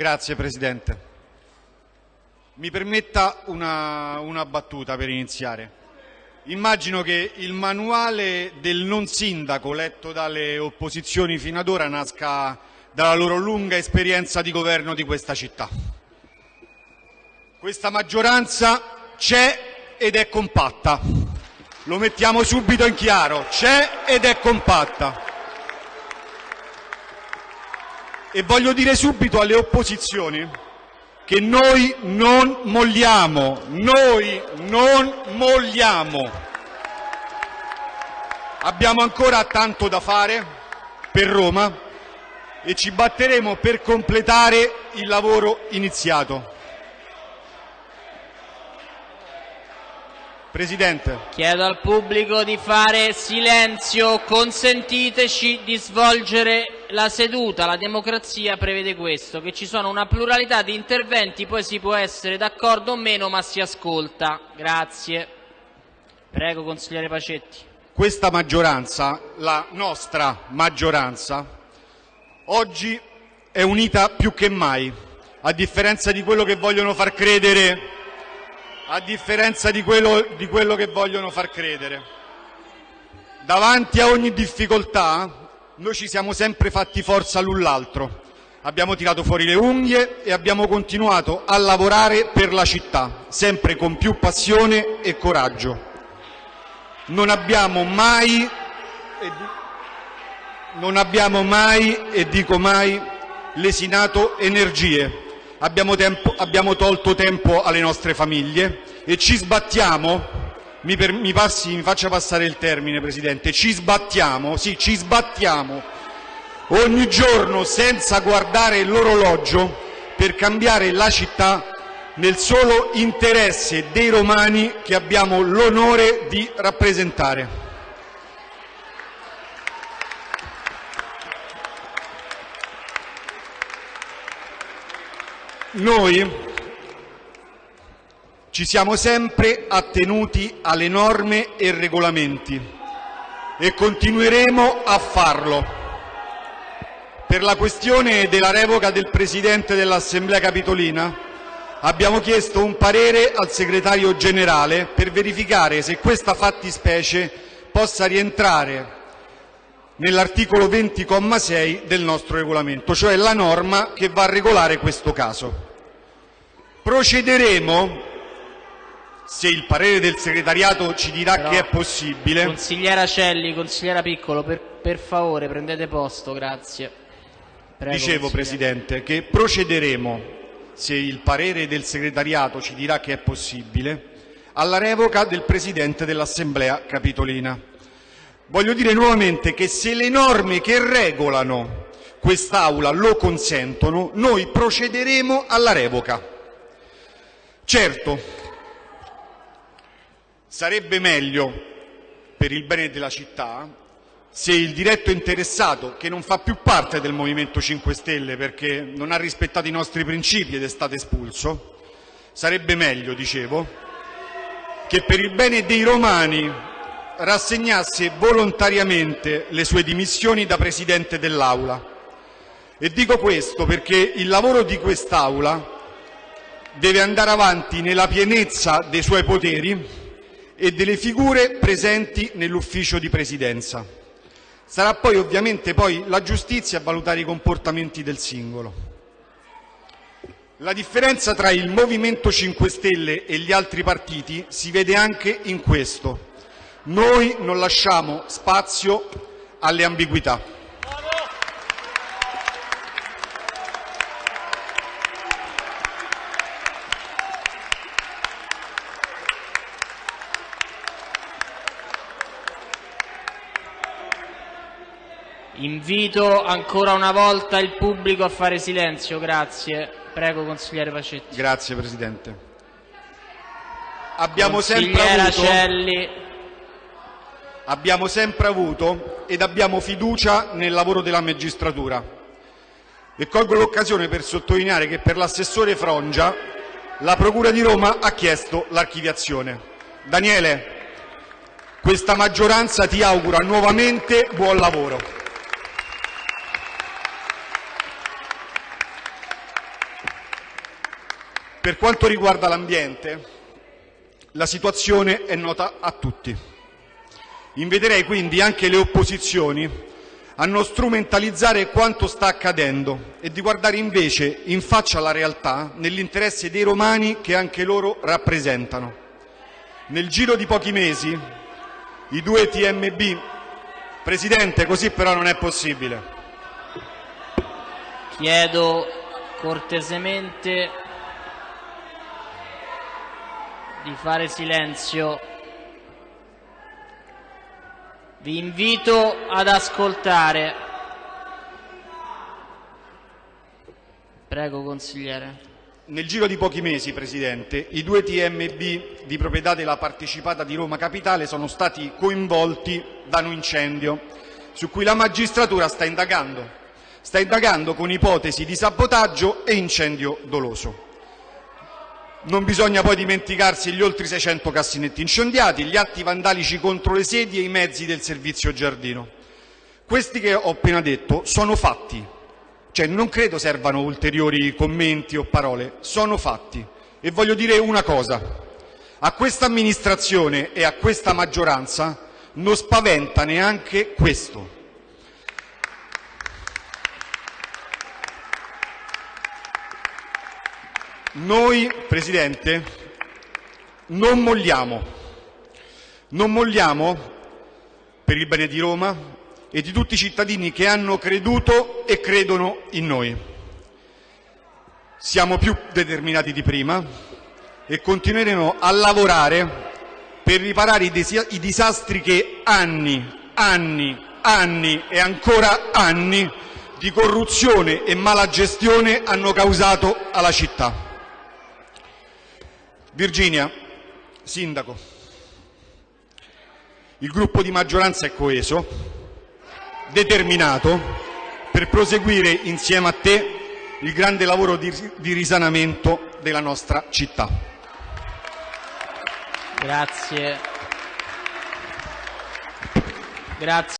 Grazie Presidente. Mi permetta una, una battuta per iniziare. Immagino che il manuale del non sindaco letto dalle opposizioni fino ad ora nasca dalla loro lunga esperienza di governo di questa città. Questa maggioranza c'è ed è compatta. Lo mettiamo subito in chiaro, c'è ed è compatta. Voglio dire subito alle opposizioni che noi non molliamo, noi non molliamo. Abbiamo ancora tanto da fare per Roma e ci batteremo per completare il lavoro iniziato. Presidente. Chiedo al pubblico di fare silenzio, consentiteci di svolgere la seduta. La democrazia prevede questo, che ci sono una pluralità di interventi, poi si può essere d'accordo o meno, ma si ascolta. Grazie. Prego, consigliere Pacetti. Questa maggioranza, la nostra maggioranza, oggi è unita più che mai, a differenza di quello che vogliono far credere a differenza di quello, di quello che vogliono far credere. Davanti a ogni difficoltà noi ci siamo sempre fatti forza l'un l'altro, abbiamo tirato fuori le unghie e abbiamo continuato a lavorare per la città, sempre con più passione e coraggio. Non abbiamo mai, non abbiamo mai e dico mai, lesinato energie abbiamo, tempo, abbiamo tolto tempo alle nostre famiglie e ci sbattiamo, mi, mi, passi, mi faccia passare il termine Presidente, ci sbattiamo, sì, ci sbattiamo ogni giorno senza guardare l'orologio per cambiare la città nel solo interesse dei romani che abbiamo l'onore di rappresentare. Noi ci siamo sempre attenuti alle norme e regolamenti e continueremo a farlo. Per la questione della revoca del Presidente dell'Assemblea Capitolina abbiamo chiesto un parere al Segretario Generale per verificare se questa fattispecie possa rientrare nell'articolo 20,6 del nostro regolamento, cioè la norma che va a regolare questo caso. Procederemo, se il parere del segretariato ci dirà Però, che è possibile. Consigliera Celli, consigliera Piccolo, per, per favore prendete posto, grazie. Prego, Dicevo, Presidente, che procederemo, se il parere del segretariato ci dirà che è possibile, alla revoca del Presidente dell'Assemblea Capitolina. Voglio dire nuovamente che se le norme che regolano quest'Aula lo consentono, noi procederemo alla revoca. Certo, sarebbe meglio, per il bene della città, se il diretto interessato, che non fa più parte del Movimento 5 Stelle perché non ha rispettato i nostri principi ed è stato espulso, sarebbe meglio, dicevo, che per il bene dei romani rassegnasse volontariamente le sue dimissioni da Presidente dell'Aula. E dico questo perché il lavoro di quest'Aula deve andare avanti nella pienezza dei suoi poteri e delle figure presenti nell'ufficio di presidenza. Sarà poi ovviamente poi la giustizia a valutare i comportamenti del singolo. La differenza tra il Movimento 5 Stelle e gli altri partiti si vede anche in questo. Noi non lasciamo spazio alle ambiguità. Invito ancora una volta il pubblico a fare silenzio, grazie. Prego, consigliere Pacetti. Grazie, Presidente. Abbiamo sempre avuto... Abbiamo sempre avuto ed abbiamo fiducia nel lavoro della magistratura. E colgo l'occasione per sottolineare che per l'assessore Frongia la Procura di Roma ha chiesto l'archiviazione. Daniele, questa maggioranza ti augura nuovamente buon lavoro. Per quanto riguarda l'ambiente, la situazione è nota a tutti. Inviterei quindi anche le opposizioni a non strumentalizzare quanto sta accadendo e di guardare invece in faccia la realtà nell'interesse dei romani che anche loro rappresentano. Nel giro di pochi mesi i due TMB Presidente, così però non è possibile. Chiedo cortesemente di fare silenzio. Vi invito ad ascoltare. Prego, consigliere. Nel giro di pochi mesi, Presidente, i due TMB di proprietà della partecipata di Roma Capitale sono stati coinvolti da un incendio su cui la magistratura sta indagando. Sta indagando con ipotesi di sabotaggio e incendio doloso. Non bisogna poi dimenticarsi gli oltre 600 cassinetti incendiati, gli atti vandalici contro le sedi e i mezzi del servizio giardino. Questi che ho appena detto sono fatti, cioè non credo servano ulteriori commenti o parole, sono fatti. E voglio dire una cosa, a questa amministrazione e a questa maggioranza non spaventa neanche questo. Noi, Presidente, non molliamo, non molliamo per il bene di Roma e di tutti i cittadini che hanno creduto e credono in noi. Siamo più determinati di prima e continueremo a lavorare per riparare i, i disastri che anni, anni, anni e ancora anni di corruzione e malagestione hanno causato alla città. Virginia, Sindaco, il gruppo di maggioranza è coeso, determinato per proseguire insieme a te il grande lavoro di, risanamento della nostra città. Grazie. Grazie.